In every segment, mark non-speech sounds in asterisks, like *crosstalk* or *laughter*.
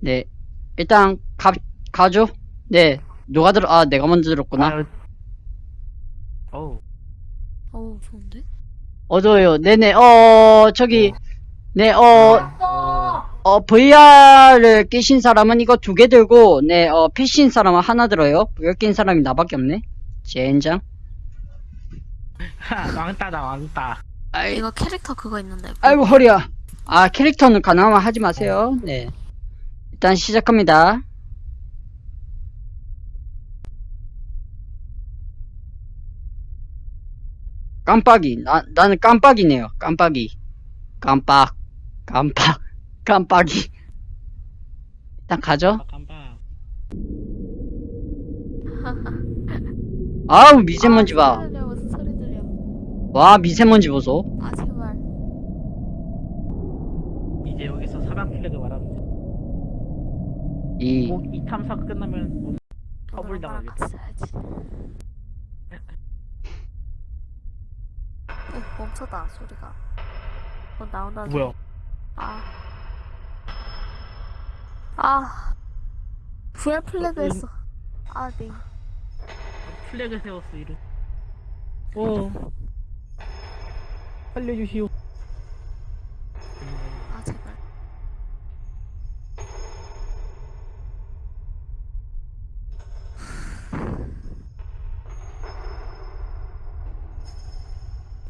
네. 일단, 가, 가죠? 네. 누가 들어, 아, 내가 먼저 들었구나. 아유. 어우. 어우 좋은데? 어두워요. 네네, 어, 저기, 네, 어, 어, VR을 끼신 사람은 이거 두 개 들고, 네, 어, PC인 사람은 하나 들어요. VR 낀 사람이 나밖에 없네. 젠장. 하, *laughs* 왕따다 왕따. 아이, 이거 캐릭터 그거 있는데 아이고, 허리야. 아, 캐릭터는 가능하면 하지 마세요. 네. 일단 시작합니다. 깜빡이. 나, 나는 깜빡이네요. 깜빡이. 깜빡. 깜빡. *laughs* 깜빡이. 일단 가죠. 아, 깜빡. 아우, 미세먼지 봐. 들려 와, 미세먼지 보소. 아 제발 이제 여기서 사람 플래그 말하면 돼. 이, 꼭이 탐사 끝나면. 같이 살지 어 멈췄다 소리가 뭐 나온다 뭐야? 아. 아. VR 플래그 음. 했어. 아, 네. 플래그 세웠어 이름. 어. 살려주시오.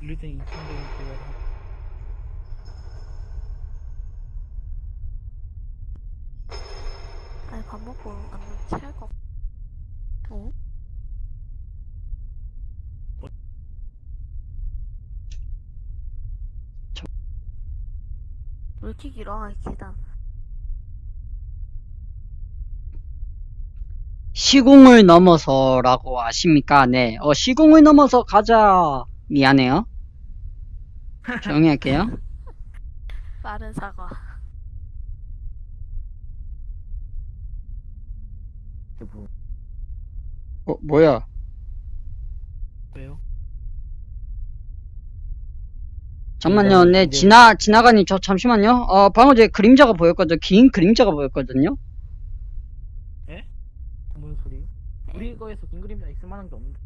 일루전 2,000원 대가 아니, 밥 먹고 안 취할 거. 어? 저- 왜 이렇게 길어? 아, 계단. 시공을 넘어서라고 아십니까? 네. 어, 시공을 넘어서 가자. 미안해요. 조용히 할게요. 빠른 사과. 뭐 어, 뭐야? 왜요? 잠만요. 네, 이제- 지나, 지나가니 저 잠시만요. 어, 방금 전에 그림자가 보였거든요. 긴 그림자가 보였거든요. 무슨 소리? 우리 거에서 긴 그림자 있을 만한 게 없는데.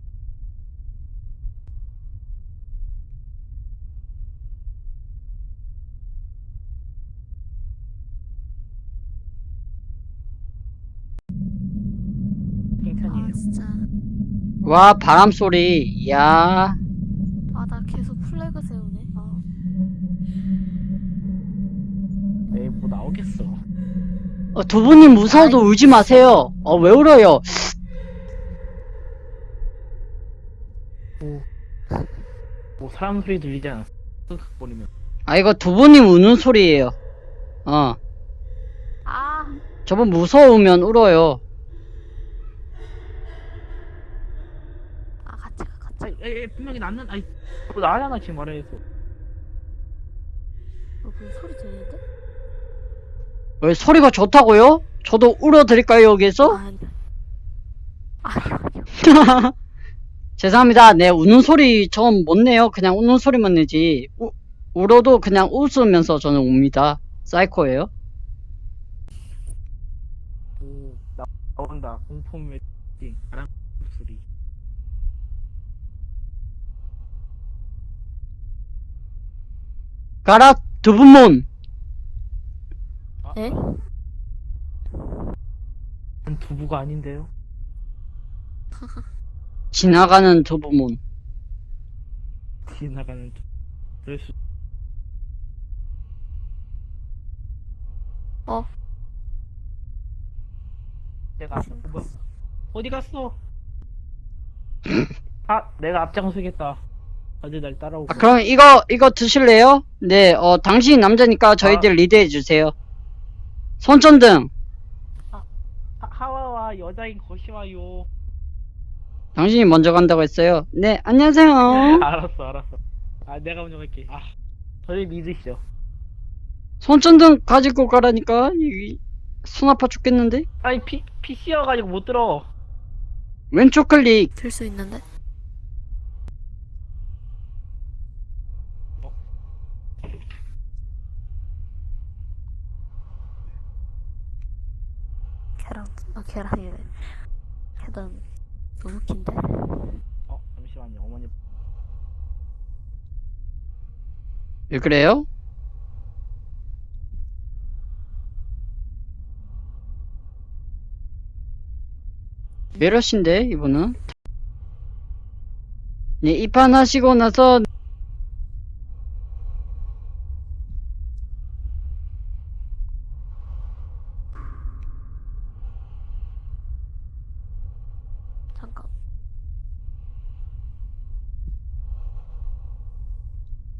아, 칭찬이에요. 진짜. 와, 바람 소리. 이야. 아, 나 계속 플래그 세우네. 아, 에이 뭐 나오겠어. 어, 두 분이 무서워도 울지 마세요. 어, 왜 울어요? 뭐, 뭐 사람 소리 들리지 않았어. 흑흑거리면. 아, 이거 두 분이 우는 소리예요. 어. 아, 저분 무서우면 울어요. 아, 같이 가, 같이 가. 아이, 에이, 에이, 분명히 나는 아이 뭐 나잖아 지금 말해서. 어, 무슨 소리 들리는데? 왜 소리가 좋다고요? 저도 울어드릴까요, 여기서? 아니. 아니, 아니. *laughs* 죄송합니다. 네, 우는 소리 전못 내요. 그냥 우는 소리만 내지. 우, 울어도 그냥 웃으면서 저는 웁니다. 사이코예요. 오 나, 나온다 공포 매직 바람 소리. 가라, 두분몬. 에? 전 두부가 아닌데요. 지나가는 *laughs* 두분몬. 지나가는 두- 그럴 수. 어? 내가 앞, 뭐, 어디 갔어? 아, 내가 앞장서겠다. 다들 날 따라오고. 아, 그럼 이거, 이거 드실래요? 네, 어, 당신이 남자니까 저희들 리드해 주세요. 손전등. 하, 하와와 여자인 것이 와요. 당신이 먼저 간다고 했어요. 네, 안녕하세요. *laughs* 알았어, 알았어. 아, 내가 먼저 갈게. 아, 저를 믿으시죠. 손전등 가지고 가라니까. 이, 손 아파 죽겠는데? 아니, 피, PC여가지고 못 들어. 왼쪽 클릭. 들 수 있는데? 계란, 아, 계란이래. 계단, 너무 긴데? 어 잠시만요 어머니 왜 그래요? 왜 이러신데, 이분은? 네, 입안하시고 나서, 잠깐.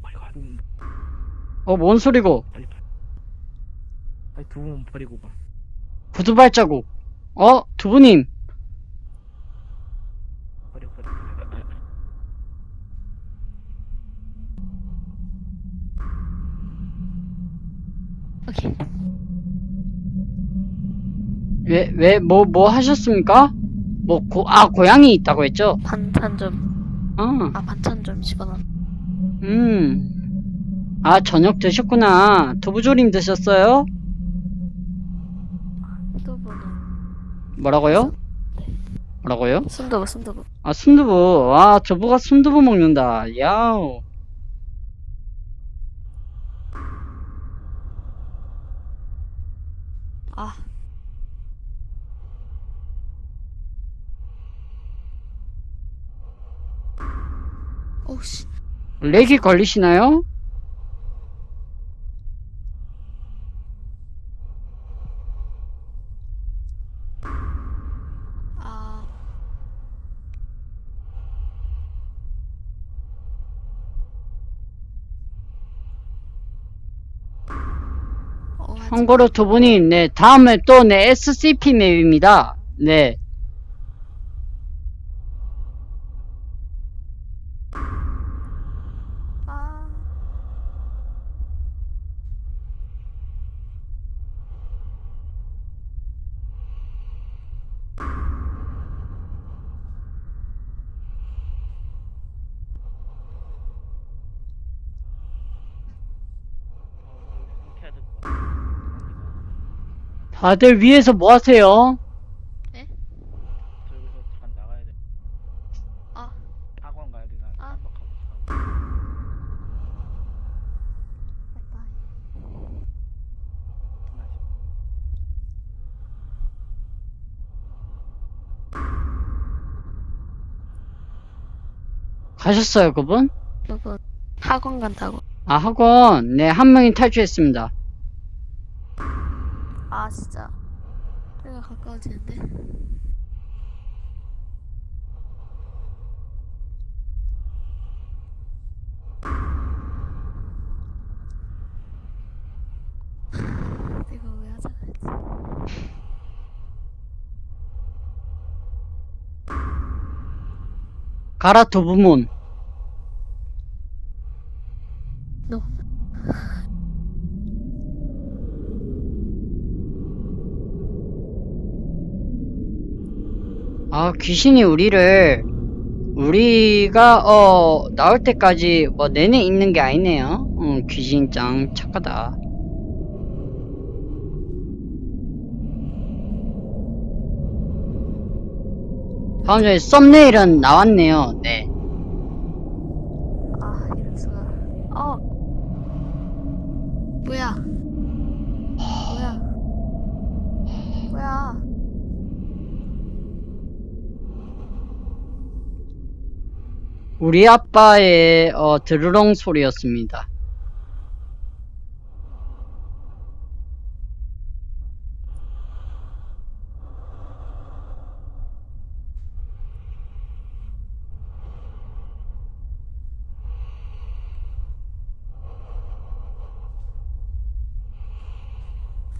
빨리 가 음, 어, 뭔 소리고? 빨리 빨리 빨리 두 분 버리고 가 구두 발자국. 어, 두부님. 버려 버려 버려. 오케이. 왜, 왜, 뭐, 뭐 하셨습니까? 뭐, 고, 아, 고양이 있다고 했죠? 반찬 좀, 아, 아, 반찬 좀 집어넣어. 음. 아, 저녁 드셨구나. 두부조림 드셨어요? 순두부는. 뭐라고요? 뭐라고요? 순두부, 순두부. 아, 순두부. 와, 저부가 순두부 먹는다. 야우. 렉이 걸리시나요? 아. 어, 참고로 두 분이, 네, 다음에 또, 네, SCP 맵입니다. 네. 아. 어, 이렇게 해야 될 것 같아 다들 위에서 뭐 하세요? 네? 저 여기서 잠깐 나가야 돼 아. 학원 가야 돼. 나 아. 깜빡하고. 바이바이. 가셨어요, 그분? 누구 학원 간다고. 아, 학원. 네, 한 명이 탈주했습니다. 아 진짜. 내가 가까워지는데. 내가 왜 하자 그랬지? 가라, 두부문. 아, 귀신이 우리를, 우리가, 어, 나올 때까지 뭐 내내 있는 게 아니네요. 응, 귀신 짱 착하다. 다음 전에 썸네일은 나왔네요. 네. 아 이럴 수가. 어. 뭐야? 뭐야? 우리 아빠의, 어, 드르렁 소리였습니다.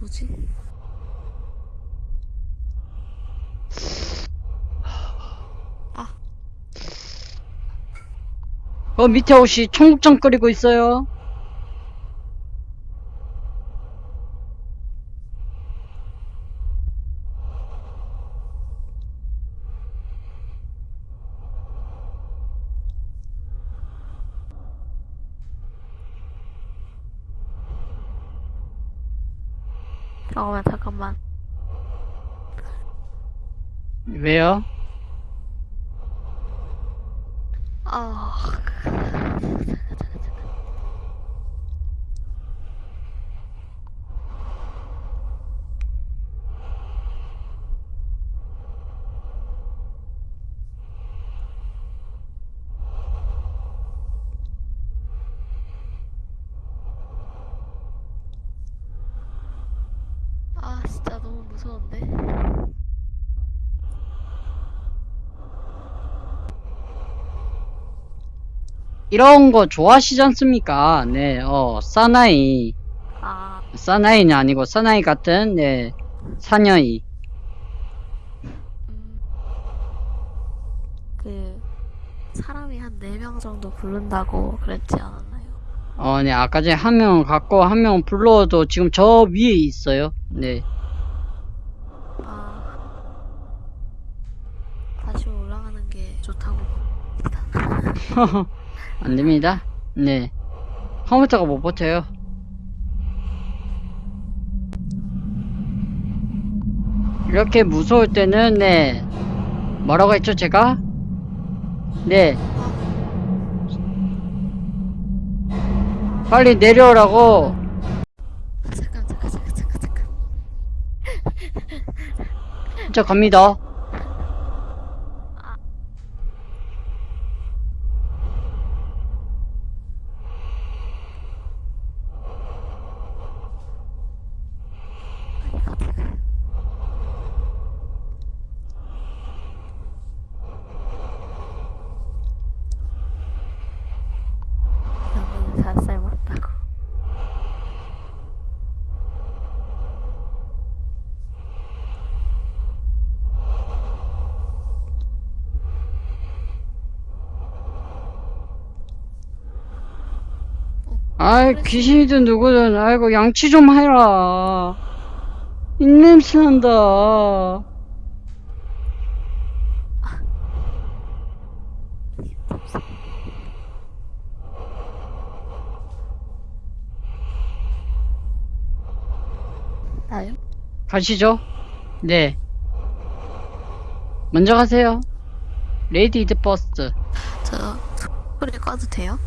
뭐지? 어, 밑에 옷이 청국장 끓이고 있어요. 잠깐만 잠깐만. 왜요? 아, 아, 진짜 너무 무서운데. 이런 거 좋아하시지 않습니까? 네, 어, 사나이. 아, 사나이는 아니고 사나이 같은, 네, 사녀이. 음, 그 사람이 한 4명 정도 부른다고 그랬지 않았나요? 어, 네, 아까 전에 한 명 갖고 한 명 불러도 지금 저 위에 있어요. 네. 아, 다시 올라가는 게 좋다고 봅니다. *laughs* 안 됩니다. 네. 컴퓨터가 못 버텨요. 이렇게 무서울 때는, 네. 뭐라고 했죠, 제가? 네. 빨리 내려오라고. 잠깐, 잠깐, 잠깐, 잠깐, 잠깐. 저 갑니다. 빨리 가자. 너무 잘 맞다고. 아이, 귀신이든 누구든, 아이고, 양치 좀 해라. 입냄새 난다. 나요? 가시죠. 네. 먼저 가세요. 레이디 이즈 버스트. 저 소리 꺼도 돼요?